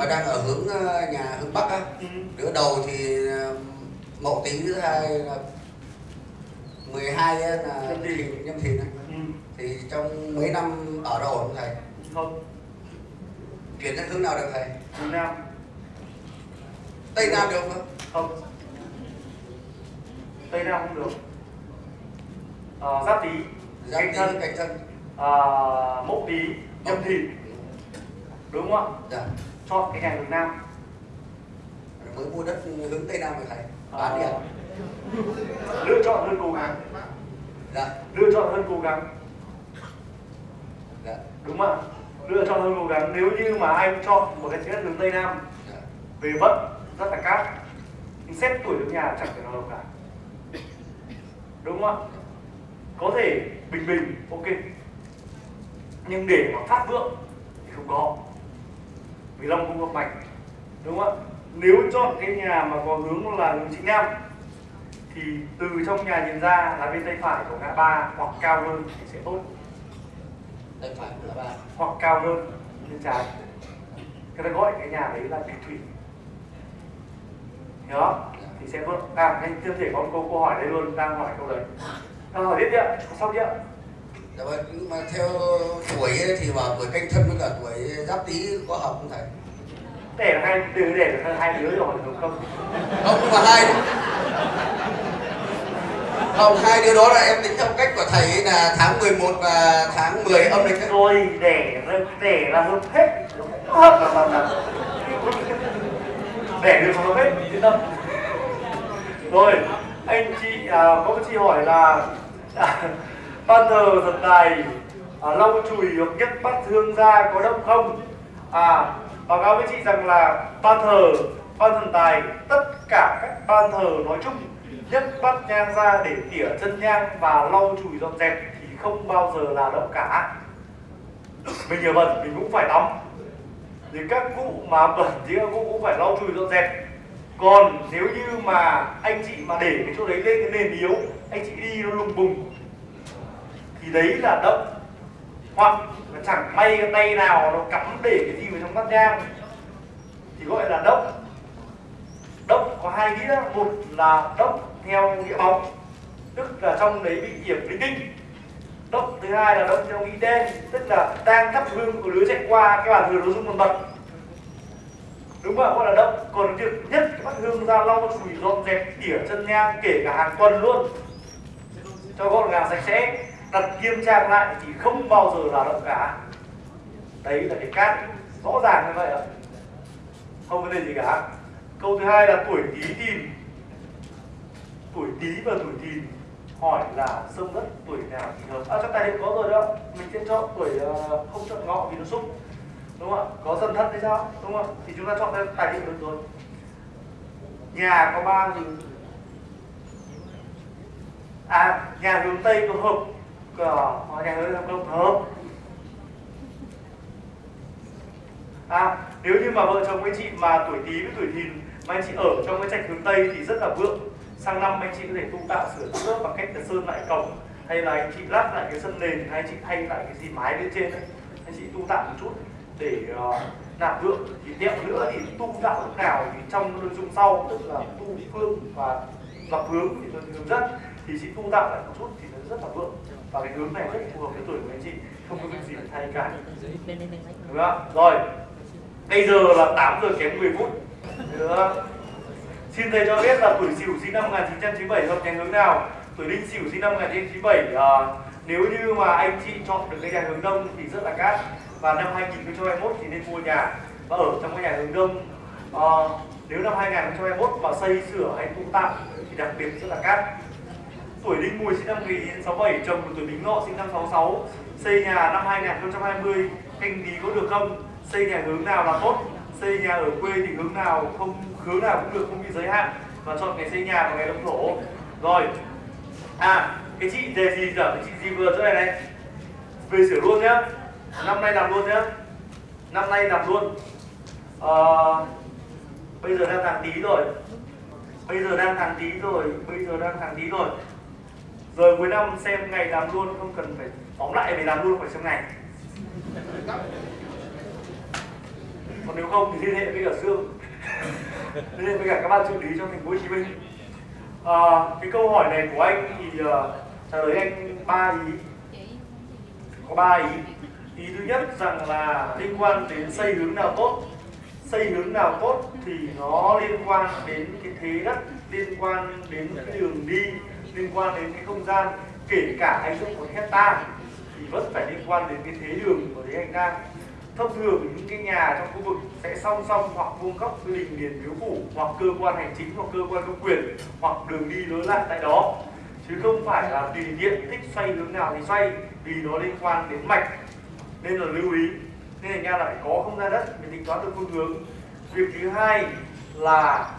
mà đang ở hướng ờ, nhà hướng bắc á. Ừ. đứa đầu thì ờ, mậu tý thứ hai là 12 á là Nhâm Thìn. nhâm. Ừ. thì trong mấy năm ở đâu không thầy? Không. Chuyển sang hướng nào được thầy? Hướng nam. Tây nam được không? Không. Tây nam không được. Ờ, giáp tý. Giáp canh thân. canh thân. À, mậu tý. Nhâm thìn. Đúng không ạ? Dạ chọn cái nhà hướng nam. Mới mua đất hướng tây nam rồi thầy. Bán đi ạ. Ờ, lựa chọn hơn cố gắng. Dạ. Lựa chọn hơn cố gắng. Dạ. Đúng không ạ? Lựa chọn hơn cố gắng. Nếu như mà anh chọn một cái đất hướng tây nam dạ. về vận rất là cát nhưng xét tuổi nước nhà chẳng thể nào được cả. Đúng không ạ? Có thể bình bình ok. Nhưng để mà phát vượng thì không có vì long không hợp mạch đúng không ạ? Nếu chọn cái nhà mà có hướng là hướng chính nam thì từ trong nhà nhìn ra là bên tay phải của ngã ba hoặc cao hơn thì sẽ tốt. Tay phải của ba. Hoặc cao hơn bên trái. Người ta gọi cái nhà đấy là địch thủy. Hiểu không? Thì sẽ vượng à anh chưa thể có một câu câu hỏi đây luôn đang hỏi câu đấy. Đang hỏi tiếp đi ạ. Chưa dạ vâng nhưng mà theo tuổi thì vào tuổi canh thân với cả tuổi giáp tý có hợp không thầy? Để là hai từ để là hai đứa rồi đúng không? Không nhưng mà hai không hai đứa đó là em tính theo cách của thầy ấy là tháng 11 và tháng 10 âm lịch rồi để để là hợp hết. Hợp là là để được hợp hết yên tâm rồi anh chị à, có một chị hỏi là à, ban thờ thần tài à, lau chùi hoặc nhất bắt hương ra có đông không? À báo cáo với chị rằng là ban thờ ban thần tài tất cả các ban thờ nói chung nhất bắt nhang ra để tỉa chân nhang và lau chùi dọn dẹp thì không bao giờ là động cả. Mình nhiều bẩn mình cũng phải tắm. Thì các cụ mà bẩn thì các cụ cũng phải lau chùi dọn dẹp. Còn nếu như mà anh chị mà để cái chỗ đấy lên cái nền yếu anh chị đi nó lùng bùng thì đấy là động. Hoặc là chẳng may cái tay nào nó cắm để cái gì vào trong bát nhang. Thì gọi là động. Động có hai nghĩa. Một là động theo nghĩa bóng, tức là trong đấy bị yểm linh tinh động thứ hai là động theo nghĩa đen, tức là đang thắp hương của đứa chạy qua cái bàn thờ nó rung một bật đúng không gọi là động. Còn việc nhất cái bát hương ra lau chùi dọn dẹp tỉa chân nhang kể cả hàng tuần luôn. Cho gọn gàng sạch sẽ thật nghiêm trang lại thì không bao giờ là động cả. Đấy là cái cát rõ ràng như vậy ạ. Không vấn đề gì cả. Câu thứ hai là tuổi tý thìn tuổi tý và tuổi thìn. Hỏi là sông đất tuổi nào thì hợp? À trong tài liệu có rồi đó mình sẽ chọn tuổi ờ, không chọn ngọ vì nó xúc đúng không ạ? Có dần thân hay sao? Đúng không ạ? Thì chúng ta chọn theo tài liệu được rồi. Nhà có ba gì à nhà hướng tây có hợp cả nhà hướng đông có hợp. À nếu như mà vợ chồng anh chị mà tuổi tý với tuổi thìn mà anh chị ở trong cái trạch hướng tây thì rất là vượng. Sang năm anh chị có thể tu tạo sửa chữa bằng cách là sơn lại cổng hay là anh chị lát lại cái sân nền hay anh chị thay lại cái gì mái bên trên ấy. anh chị tu tạo một chút để uh, nạp vượng. Thì tiếp nữa thì tu tạo lúc nào thì trong nội dung sau tức là tu phương và lập hướng thì tôi hướng dẫn thì chị tu tạo lại một chút thì nó rất là vượng và cái hướng này rất phù hợp với tuổi của anh chị không có việc gì phải thay cả. Đúng không? Rồi. Bây giờ là 8 giờ kém 10 phút. Được xin thầy cho biết là tuổi sửu sinh năm 1997 hợp nhánh hướng nào? Tuổi đinh sửu sinh năm 1997 uh, à, nếu như mà anh chị chọn được cái nhà hướng đông thì rất là cát. Và năm 2021 thì nên mua nhà và ở trong cái nhà hướng đông. Uh, nếu năm 2021 mà xây sửa hay tu tạo thì đặc biệt rất là cát tuổi đinh mùi sinh năm 1967 chồng của tuổi bính ngọ sinh năm 66 xây nhà năm 2020 canh tí có được không? Xây nhà hướng nào là tốt? Xây nhà ở quê thì hướng nào không hướng nào cũng được không bị giới hạn. Và chọn ngày xây nhà và ngày đông thổ rồi. À cái chị đề gì giờ? Cái chị gì vừa chỗ này này? Về sửa luôn nhá. Năm nay làm luôn nhá. Năm nay làm luôn. À, bây giờ đang tháng tí rồi. Bây giờ đang tháng tí rồi bây giờ đang tháng tí rồi rồi cuối năm xem ngày làm luôn không cần phải phóng lại về làm luôn phải xem ngày. Còn nếu không thì liên hệ với cả dương. Liên hệ với cả các ban trợ lý trong thành phố hồ chí minh. À, cái câu hỏi này của anh thì uh, trả lời anh ba ý. Có ba ý. Ý thứ nhất rằng là liên quan đến xây hướng nào tốt. Xây hướng nào tốt thì nó liên quan đến cái thế đất liên quan đến cái đường đi liên quan đến cái không gian, kể cả anh dựng một hecta thì vẫn phải liên quan đến cái thế đường của thế hành lang. Thông thường những cái nhà trong khu vực sẽ song song hoặc vuông góc với đình liền miếu phủ, hoặc cơ quan hành chính, hoặc cơ quan công quyền, hoặc đường đi lối lại tại đó. Chứ không phải là tùy tiện thích xoay hướng nào thì xoay, vì nó liên quan đến mạch. Nên là lưu ý, nên là ra là phải có không gian đất để tính toán được phương hướng. Việc thứ hai là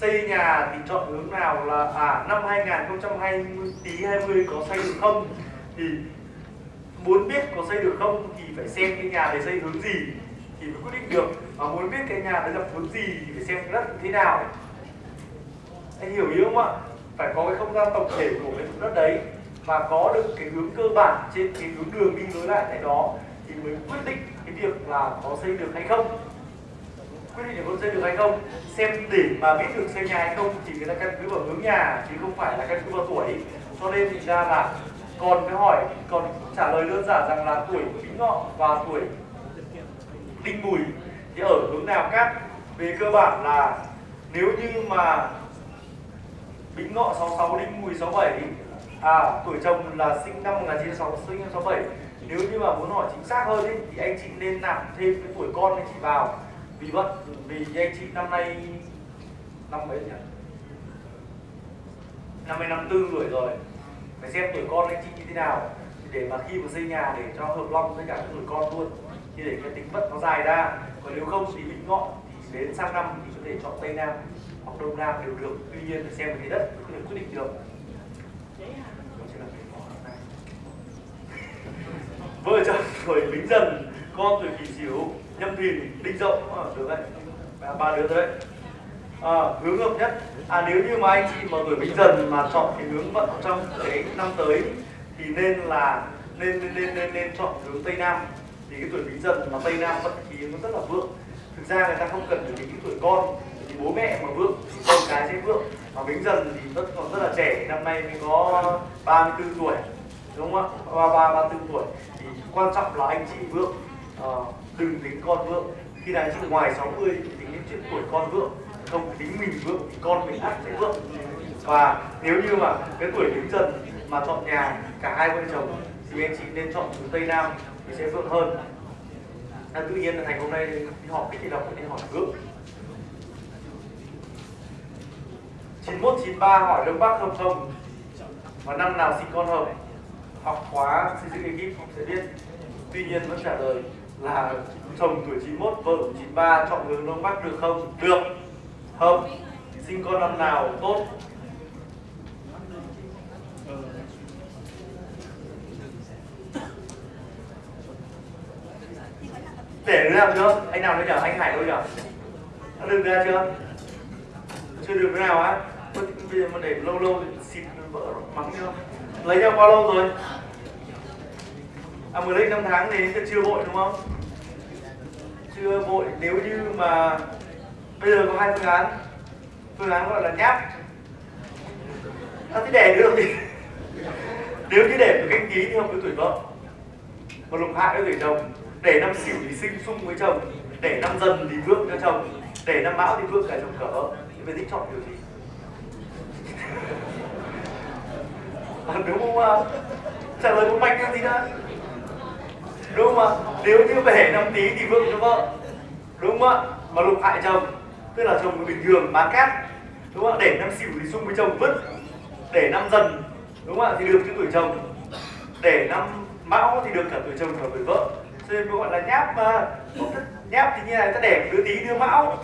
xây nhà thì chọn hướng nào là à năm 2020 tí 20 có xây được không? Thì muốn biết có xây được không thì phải xem cái nhà đấy xây hướng gì thì mới quyết định được. Và muốn biết cái nhà đấy là hướng gì thì phải xem đất đất thế nào. Anh hiểu ý không ạ? Phải có cái không gian tổng thể của cái vùng đất đấy và có được cái hướng cơ bản trên cái hướng đường đi lối lại tại đó thì mới quyết định cái việc là có xây được hay không quyết định là có xây được hay không? Xem để mà biết được xây nhà hay không thì người ta căn cứ vào hướng nhà chứ không phải là căn cứ vào tuổi. Cho nên thì ra là còn cái hỏi còn trả lời đơn giản rằng là tuổi bính ngọ và tuổi đinh mùi thì ở hướng nào cát về cơ bản là nếu như mà bính ngọ 66 đinh mùi 67 à tuổi chồng là sinh năm 1966 sinh năm 67 nếu như mà muốn hỏi chính xác hơn ý, thì anh chị nên nạp thêm cái tuổi con anh chị vào vì vậy vì anh chị năm nay, năm mấy nhỉ? Năm nay năm tư tuổi rồi. Phải xem tuổi con anh chị như thế nào. Để mà khi mà xây nhà để cho hợp long với cả tuổi con luôn. Thì để cái tính vật nó dài ra. Còn nếu không thì bính ngọ thì đến sang năm thì có thể chọn tây nam hoặc đông nam đều được. Tuy nhiên phải xem cái đất có thể quyết định được. Vợ chồng tuổi bính dần, con tuổi kỷ sửu nhâm thìn đinh dậu à, được đấy ba, đứa đấy. À, hướng hợp nhất. À nếu như mà anh chị mà tuổi bính dần mà chọn cái hướng vận trong cái năm tới thì nên là nên nên nên nên, nên chọn hướng tây nam. Thì cái tuổi bính dần mà tây nam vận khí nó rất là vượng. Thực ra người ta không cần phải tính cái tuổi con thì bố mẹ mà vượng thì con cái sẽ vượng. Mà bính dần thì vẫn còn rất là trẻ năm nay mới có 34 tuổi đúng không ạ? Ba ba ba tuổi. Thì quan trọng là anh chị vượng. Uh, đừng tính con vượng. Khi nào anh chị ngoài 60 thì tính đến chuyện tuổi con vượng. Không tính mình vượng thì con mình ắt sẽ vượng. Và nếu như mà cái tuổi đứng dần mà chọn nhà cả hai vợ chồng thì anh chị nên chọn từ tây nam thì sẽ vượng hơn. À, tự nhiên là thành hôm nay đi họp cái thì đọc đi hỏi vượng. 9193 hỏi đông bắc hợp không và năm nào sinh con hợp? Học khóa xây dựng ekip học sẽ biết. Tuy nhiên vẫn trả lời là chồng tuổi 91 vợ 93 chọn hướng đông bắc được không? Được. Không. Sinh con năm nào tốt? Để đứa nào chưa? Anh nào nữa nhở? Anh hải thôi nhở? Đã được ra chưa? Chưa được thế nào á? Bây giờ mà để lâu lâu thì xịt vợ mắng chưa lấy nhau bao lâu rồi? À mới lấy 5 tháng thì chưa vội, đúng không? Chưa vội nếu như mà bây giờ có hai phương án. Phương án gọi là nháp. Ta thế để được thì nếu như để tuổi canh tí thì không có tuổi vợ. Mà lục hại với tuổi chồng. Để năm xỉu thì sinh xung với chồng. Để năm dần thì vượng cho chồng. Để năm mão thì vượng cả chồng cỡ thì phải thích chọn điều gì? À, đúng không ạ? Trả lời một mạch cái gì đó đúng không ạ? Nếu như về năm tí thì vượng cho vợ. Đúng không ạ? Mà lục hại chồng, tức là chồng bình thường bán cát. Đúng không ạ? Để năm xỉu thì xung với chồng vứt. Để năm dần, đúng không ạ? Thì được cho tuổi chồng. Để năm mão thì được cả tuổi chồng cả tuổi vợ. Cho nên gọi là nháp mà nháp thì như này, ta đẻ đứa tí, đứa mão.